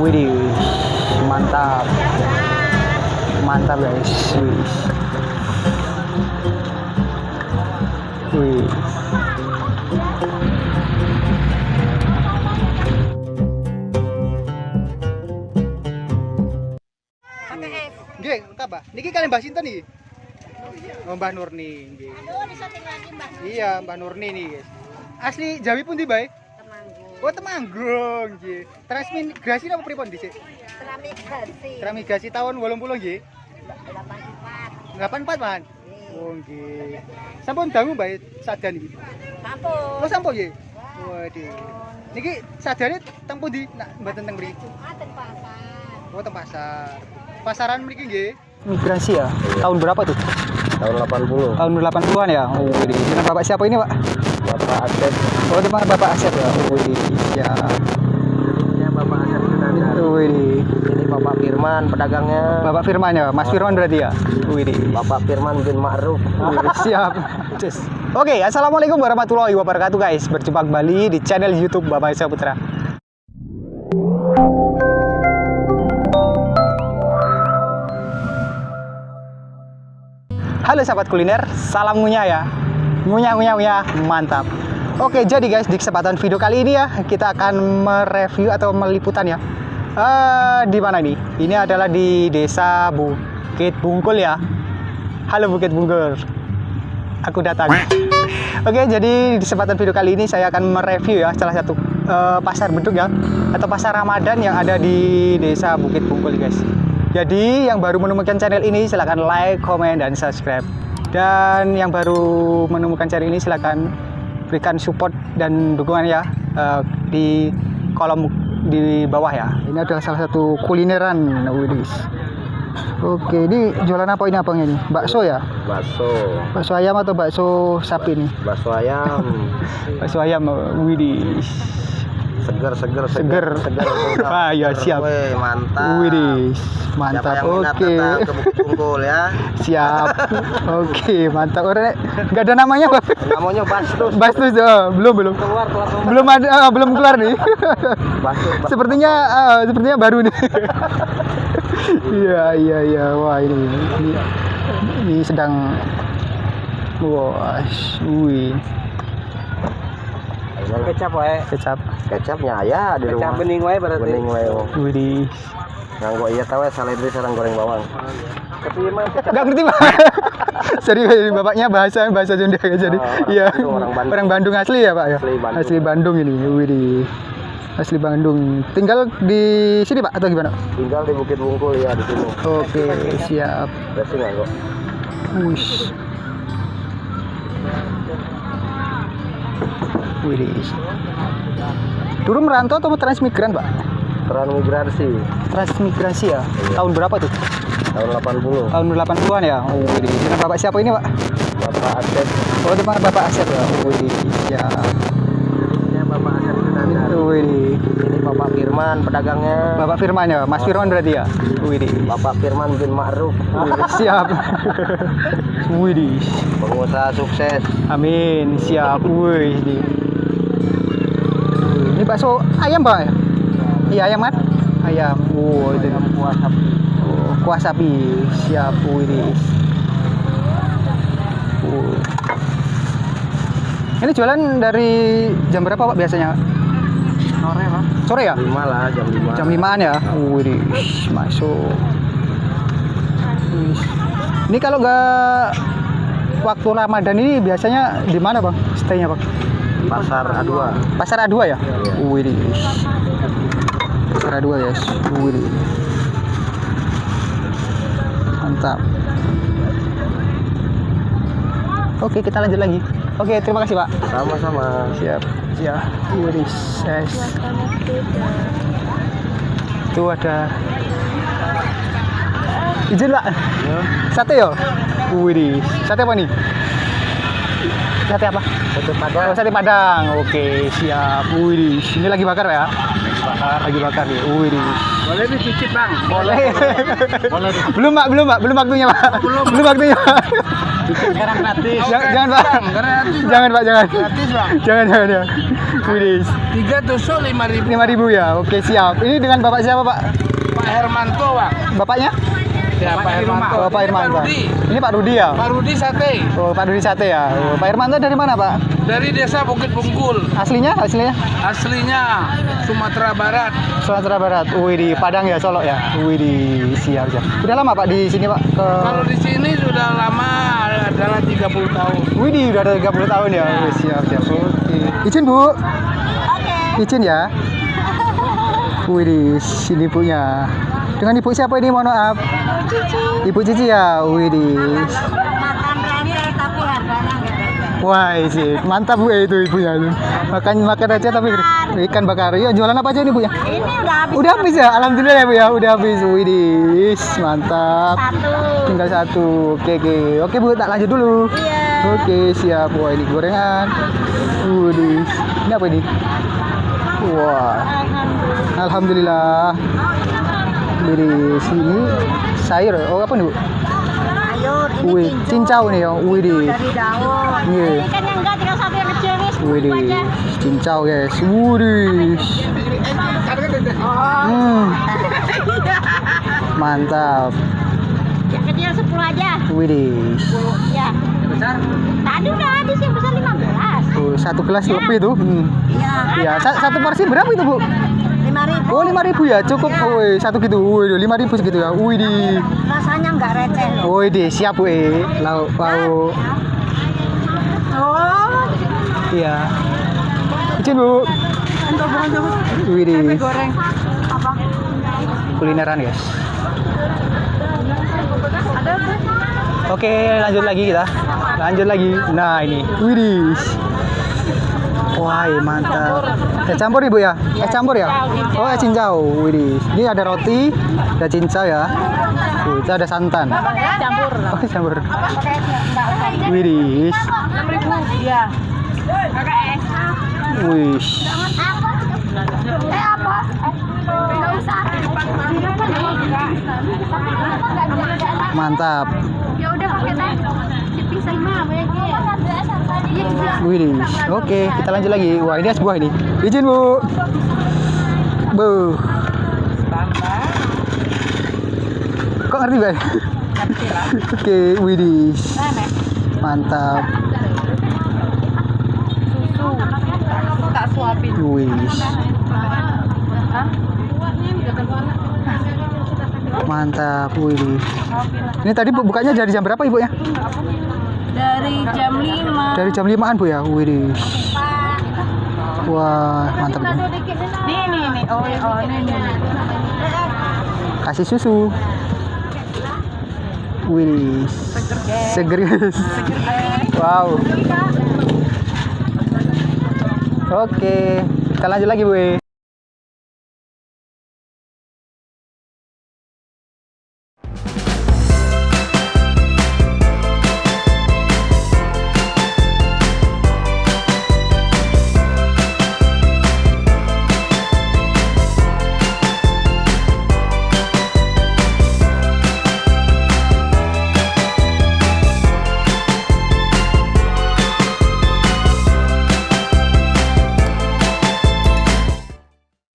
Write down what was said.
Widih, mantap. Mantap guys. Wih. Wih. Nggih, lengkap, Mbak. Niki kalian Mbak Sinten iki? Oh, Mbah Nurni, nggih. Aduh, disetting lagi Mbak. Iya, Mbah Nurni nih, guys. Asli Jawi pun di bae. Oh, Temanggung, nggih. Transmigrasi apa pripun dhisik? Keramik gasi. Transmigrasi tahun 80 nggih. 84. 84, Man. Oh, nggih. Sampun dangu bae sadan iki. Kampung. Oh, sampun nggih. Waduh. Niki sadane teng pundi? Nak mboten teng mriki. Jumat pasar. Oh, teng pasar. Pasaran mriki nggih. Migrasi ya? Tahun berapa tuh? tahun 80 Tahun 80-an ya? Oh. Dengan Bapak siapa ini, Pak? Bapak Asep Oh, teman Bapak Asep ya? Widih. Ya. ini Bapak Asep Oh, widih. ini Bapak Firman pedagangnya Bapak Firman ya? Mas Firman berarti ya? Widih. Bapak Firman bin Ma'ruf Wih, Siap. Cus. Oke, assalamualaikum warahmatullahi wabarakatuh guys. Berjumpa kembali di channel YouTube Bapak Isa Putra. Halo sahabat kuliner, salam ngunyah ya. Ngunyah ngunyah ngunyah, mantap. Oke, jadi guys di kesempatan video kali ini ya kita akan mereview atau meliputan ya. Eh, di mana ini? Ini adalah di Desa Bukit Bungkul ya. Halo Bukit Bungkul. Aku datang. Oke, jadi di kesempatan video kali ini saya akan mereview ya salah satu eh, pasar beduk ya atau pasar Ramadan yang ada di Desa Bukit Bungkul guys. Jadi yang baru menemukan channel ini silahkan like, comment, dan subscribe. Dan yang baru menemukan channel ini silahkan berikan support dan dukungan ya eh, di kolom di bawah ya. Ini adalah salah satu kulineran Widis. Oke, ini jualan apa ini abangnya ini? Bakso ya? bakso Bakso ayam atau bakso sapi nih? bakso ayam Bakso ayam Widis. Seger seger Seger. seger Ah, ya, siap. Wih, mantap. Siapa Mantap. Oke. Bungkul ya Siap. Oke, mantap. Orang nggak ada namanya, Pak. namanya Bastus Bastus oh, belum belum. keluar keluar keluar. Belum ada ah, belum keluar nih. Bastus Bas- sepertinya ah, sepertinya baru nih. Iya, iya, iya. Wah, ini ini, ini sedang Wah, wih, kecap wae kecap. kecapnya ya di rumah bening wae berarti. bening wae oh. Widih. nganggo iya tahu saledri sarang goreng bawang Tapi emang Enggak ngerti, Pak. Serius ini bapaknya bahasa bahasa Sunda ya jadi. Oh, Iya. Bandung, orang Bandung. asli ya, Pak ya? Asli Bandung. Asli Bandung ini. Widih. Asli Bandung. Tinggal di sini, Pak, atau gimana? tinggal di Bukit Bungkul ya di sini Oke, siap. berarti nggak kok Wush. Widih. Dulu merantau atau transmigran, Pak? transmigrasi Transmigrasi ya? Tahun berapa tuh? tahun 80 Tahun 80-an ya? Oh, widih. Dengan Bapak siapa ini, Pak? Bapak Asep Oh, teman Bapak Asep ya? Oh, widih. Ya. ini Bapak Asep Sunandar Widih. ini Bapak Firman pedagangnya Bapak Firman ya? Mas Firman berarti ya? Widih. Bapak Firman bin Ma'ruf Siap. Widih. pengusaha sukses Amin. Siap. Widih. Ini bakso ayam, Pak ya? Iya, ayam kan? Ayam. Wow, itu kuah sapi. Oh, kuah sapi. Siap. Widih. Oh. Ini jualan dari jam berapa, Pak, biasanya? sore lah. Sore ya? 5 lah jam 5 Jam 5-an ya? Widih, masuk. Wih. Ini kalau nggak waktu Ramadan ini biasanya di mana bang? Stay-nya bang? Pasar A2 Pasar A2 ya? Widih. Pasar A2 ya? Widih. Mantap. Oke, kita lanjut lagi. Oke, terima kasih pak. sama-sama Siap. Ya, Widih. Yes. Itu ada izin pak sate yo Widih. sate apa nih sate apa sate padang oh, sate padang oke siap Widih. ini lagi bakar ya lagi bakar nih Widih. Boleh dicicip bang. boleh belum pak belum pak belum waktunya pak belum, belum waktunya pak Sekarang gratis. Jangan, jangan pak. Jangan pak, jangan. Gratis bang. Jangan, jangan ya. Widis. Tiga tusuk lima ribu. Lima ribu ya. Oke siap. Ini dengan bapak siapa pak? Pak Hermanto bang. Bapaknya? Ya Pak Hermanto. Oh, Pak Ini Irman. Pak Pak. Rudi. Ini Pak Rudi ya. Pak Rudi sate Oh, Pak Rudi Sate ya. Oh, Pak Irmanto dari mana pak? dari desa Bukit Bungkul. Aslinya? Aslinya? Aslinya Sumatera Barat. Sumatera Barat. Wih di Padang ya, Solo ya. Wih di siap siap. Udah lama pak di sini pak? Ke... Kalau di sini sudah lama adalah 30 tahun. Wih di udah ada 30 tahun ya. Wih, siap siap. Oke. Izin bu. Izin ya. Wih di sini ibunya. Dengan ibu siapa ini mohon maaf? Ibu Cici ya. Wih di. Beda. Wah, sih mantap bu eh, itu ibunya tuh. Makan makan aja tapi ikan bakar. Ya jualan apa aja nih bu ya? Ini udah habis Udah habis ya, alhamdulillah ya bu ya, udah habis. Widis, mantap. satu. Tinggal satu. Oke oke, oke bu, tak lanjut dulu. Iya. Oke siap. Wah ini gorengan. Widis, ini apa ini? Wah, alhamdulillah. Widis, ini sayur. Oh apa nih bu? Sayur ini Wih, cincau nih ya. Widis. dari daun. Ini kan yang enggak tinggal satu yang kecil nih. Widih, cincau guys. Widih. Hmm, mantap. Yang kecil 10 aja. Widih. Ya. Besar? Tadi udah habis yang besar 15. Tuh, satu gelas lebih tuh. Hmm. Iya. Ya, sa- satu porsi berapa itu bu? 5000. Oh lima ribu ya, cukup. Woi, satu gitu. Woi, lima ribu segitu ya. Wih di. Rasanya enggak receh. Woi di, siap bu. Eh. Lauk lauk. Oh. Iya. Izin bu. Wih di. Goreng apa? Kulineran guys. Ada? Oke, lanjut lagi kita. Lanjut lagi. Nah, ini. Widih. Wah, mantap. Es campur ibu ya? Es campur ya? Oh, es cincau. Widih. Ini ada roti, ada cincau ya. Tuh, itu ada santan. Campur. Oh, campur. Pakai enggak usah. Widih. 6000. Iya. Wih. Eh apa? Enggak usah. Mantap. Ya udah pakai teh. Dipisah mah banyak Iya, bisa. Widih. Oke, kita lanjut lagi. Wah, ini es buah ini. Izin, Bu. Bu. Kok ngerti, Bay? Oke, widih. Mantap. Tak suapin. Wih. Mantap, wih. Ini tadi bu- bukanya dari jam berapa ibu ya? Dari jam 5. Dari jam 5an bu ya? Wih. Wah, mantap. Bu. Nih nih nih. Oh, oh nih nih. Kasih susu. Wih. Seger guys. Wow. Oke, kita lanjut lagi bu.